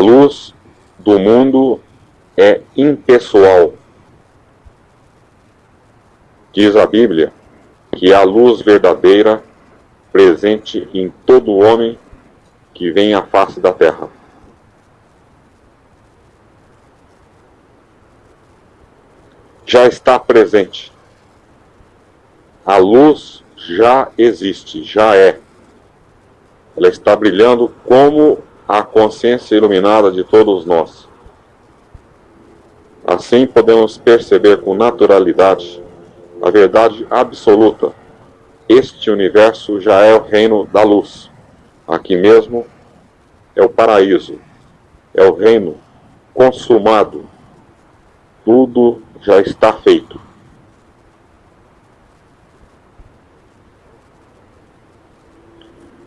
luz do mundo é impessoal. Diz a Bíblia que a luz verdadeira presente em todo homem que vem à face da terra. Já está presente. A luz já existe, já é. Ela está brilhando como a consciência iluminada de todos nós. Assim podemos perceber com naturalidade a verdade absoluta. Este universo já é o reino da luz. Aqui mesmo é o paraíso, é o reino consumado. Tudo já está feito.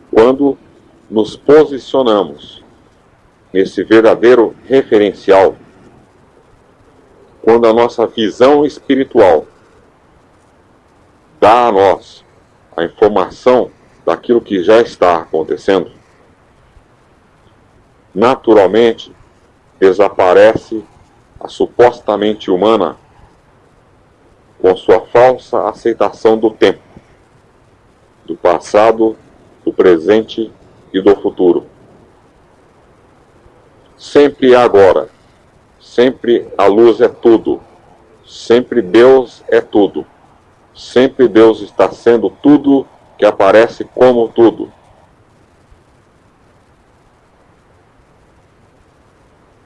Quando nos posicionamos nesse verdadeiro referencial, quando a nossa visão espiritual dá a nós a informação daquilo que já está acontecendo, naturalmente desaparece a supostamente humana com sua falsa aceitação do tempo, do passado, do presente e do futuro. Sempre agora, sempre a luz é tudo, sempre Deus é tudo, sempre Deus está sendo tudo que aparece como tudo.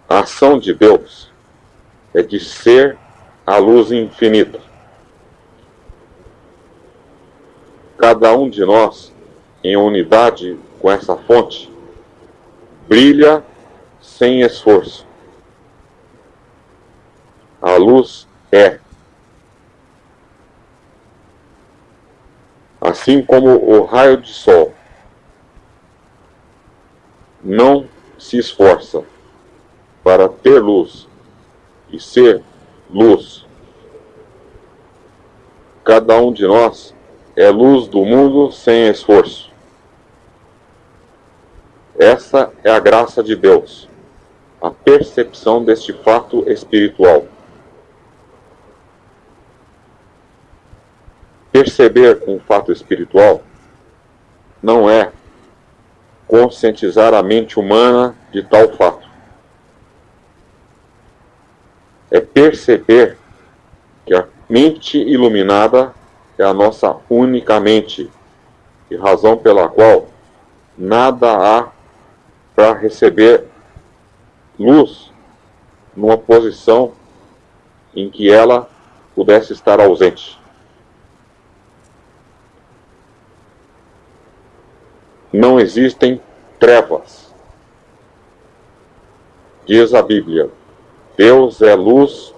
A ação de Deus é de ser a luz infinita. Cada um de nós, em unidade com essa fonte, brilha sem esforço. A luz é. Assim como o raio de sol não se esforça para ter luz e ser luz. Cada um de nós é luz do mundo sem esforço. Essa é a graça de Deus, a percepção deste fato espiritual. Perceber um fato espiritual não é conscientizar a mente humana de tal fato. É perceber que a mente iluminada é a nossa única mente, e razão pela qual nada há para receber luz numa posição em que ela pudesse estar ausente. Não existem trevas. Diz a Bíblia: Deus é luz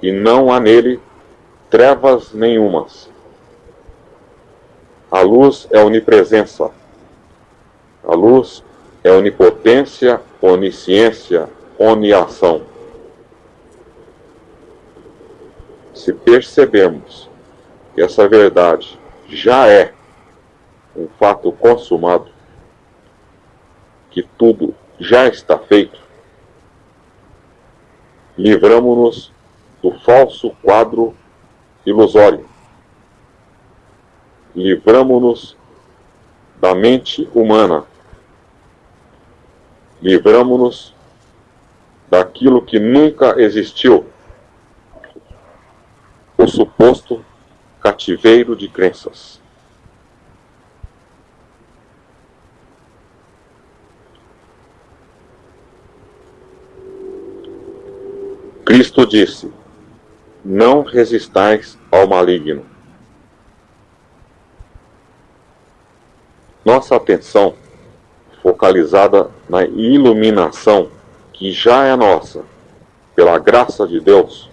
e não há nele trevas nenhumas. A luz é onipresença. A luz é onipotência, onisciência, oniação. Se percebermos que essa verdade já é um fato consumado, que tudo já está feito, livramos-nos do falso quadro ilusório. Livramos-nos da mente humana livramos-nos daquilo que nunca existiu, o suposto cativeiro de crenças. Cristo disse: Não resistais ao maligno. Nossa atenção focalizada na iluminação que já é nossa, pela graça de Deus,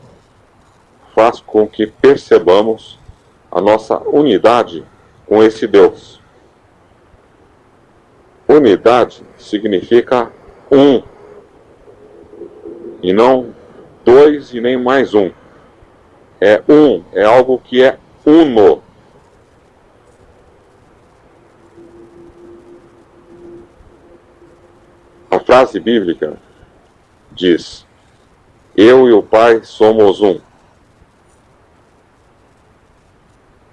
faz com que percebamos a nossa unidade com esse Deus. Unidade significa um, e não dois e nem mais um. É um, é algo que é uno. A frase bíblica diz: Eu e o Pai somos um.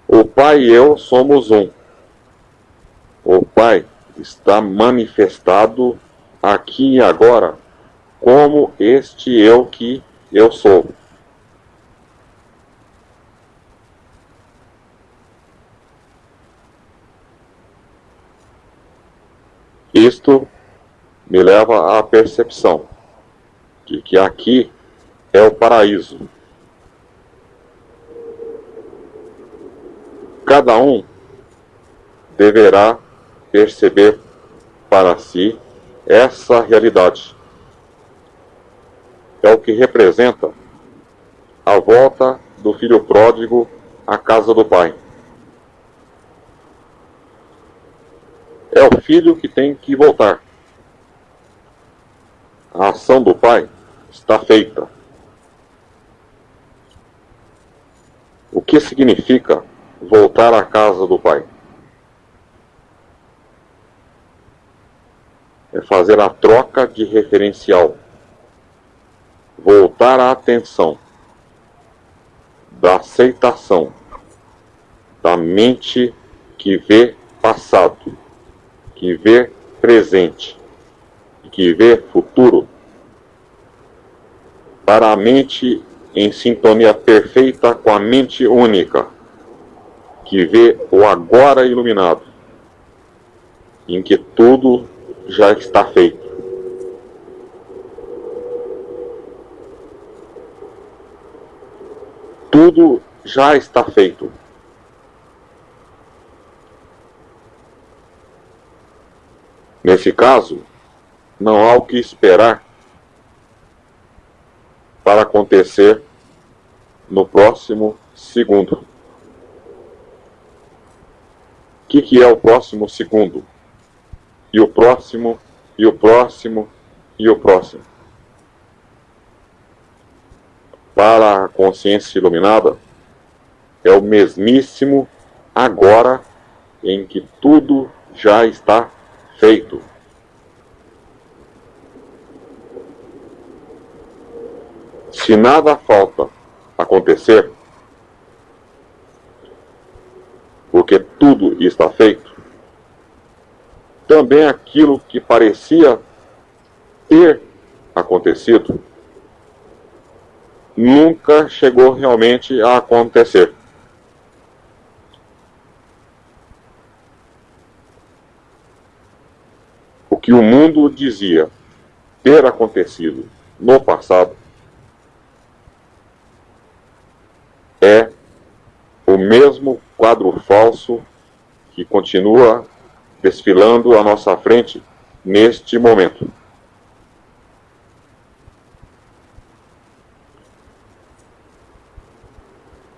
O Pai e eu somos um. O Pai está manifestado aqui e agora como este eu que eu sou. Isto me leva à percepção de que aqui é o paraíso. Cada um deverá perceber para si essa realidade. É o que representa a volta do filho pródigo à casa do pai. É o filho que tem que voltar. A ação do pai está feita. O que significa voltar à casa do pai? É fazer a troca de referencial. Voltar a atenção da aceitação da mente que vê passado que vê presente que vê futuro, para a mente em sintonia perfeita com a mente única, que vê o agora iluminado, em que tudo já está feito. Tudo já está feito. Nesse caso, não há o que esperar para acontecer no próximo segundo. O que, que é o próximo segundo? E o próximo, e o próximo, e o próximo. Para a consciência iluminada, é o mesmíssimo agora em que tudo já está feito. Se nada falta acontecer, porque tudo está feito, também aquilo que parecia ter acontecido nunca chegou realmente a acontecer. que o mundo dizia ter acontecido no passado é o mesmo quadro falso que continua desfilando à nossa frente neste momento.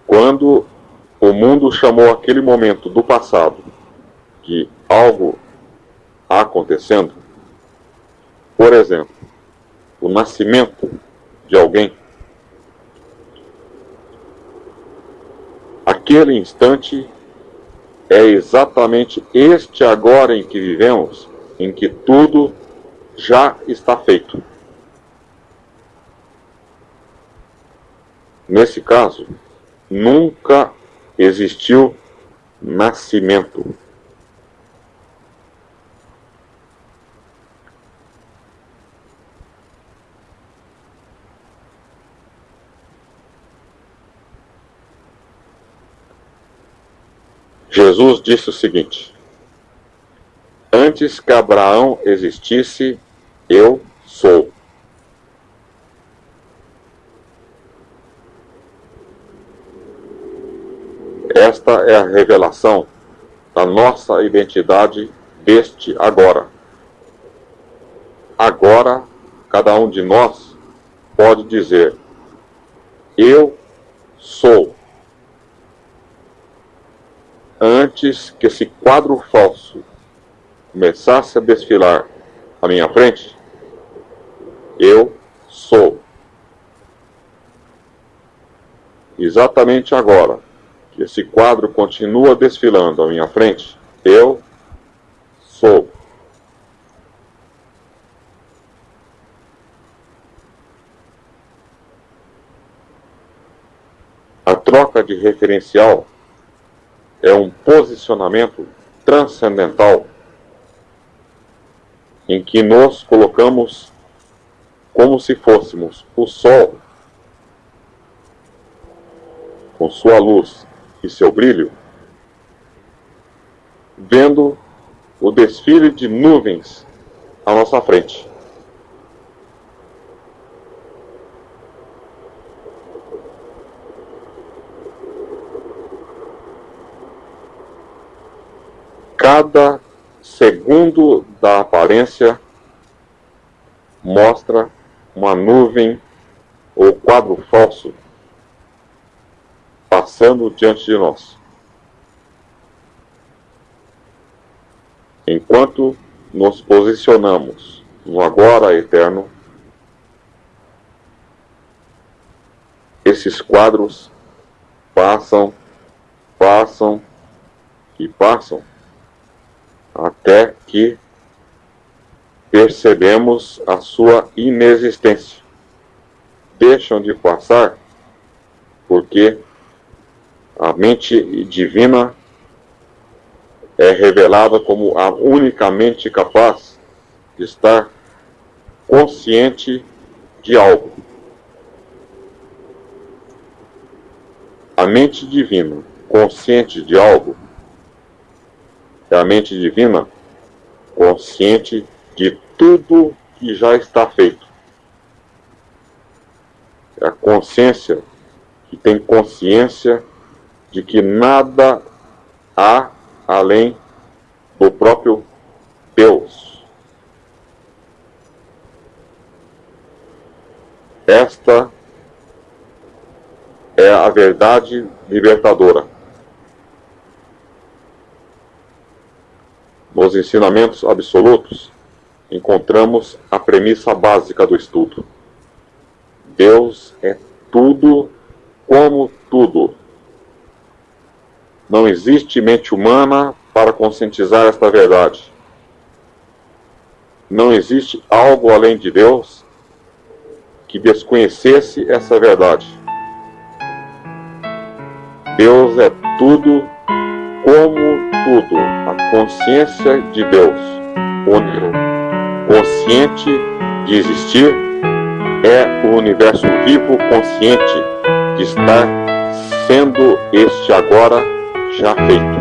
Quando o mundo chamou aquele momento do passado de algo acontecendo, por exemplo, o nascimento de alguém, aquele instante é exatamente este agora em que vivemos, em que tudo já está feito. Nesse caso, nunca existiu nascimento. Jesus disse o seguinte: Antes que Abraão existisse, eu sou. Esta é a revelação da nossa identidade deste agora. Agora, cada um de nós pode dizer: Eu sou antes que esse quadro falso começasse a desfilar à minha frente, eu sou. Exatamente agora que esse quadro continua desfilando à minha frente, eu sou. A troca de referencial é um posicionamento transcendental em que nos colocamos como se fôssemos o Sol, com sua luz e seu brilho, vendo o desfile de nuvens à nossa frente. Cada segundo da aparência mostra uma nuvem ou quadro falso passando diante de nós. Enquanto nos posicionamos no agora eterno, esses quadros passam, passam e passam até que percebemos a sua inexistência. Deixam de passar porque a mente divina é revelada como a única mente capaz de estar consciente de algo. A mente divina, consciente de algo, é a mente divina consciente de tudo que já está feito. É a consciência que tem consciência de que nada há além do próprio Deus. Esta é a verdade libertadora. Nos ensinamentos absolutos, encontramos a premissa básica do estudo. Deus é tudo como tudo. Não existe mente humana para conscientizar esta verdade. Não existe algo além de Deus que desconhecesse essa verdade. Deus é tudo como tudo, a consciência de Deus, único, consciente de existir, é o universo vivo consciente de estar sendo este agora já feito.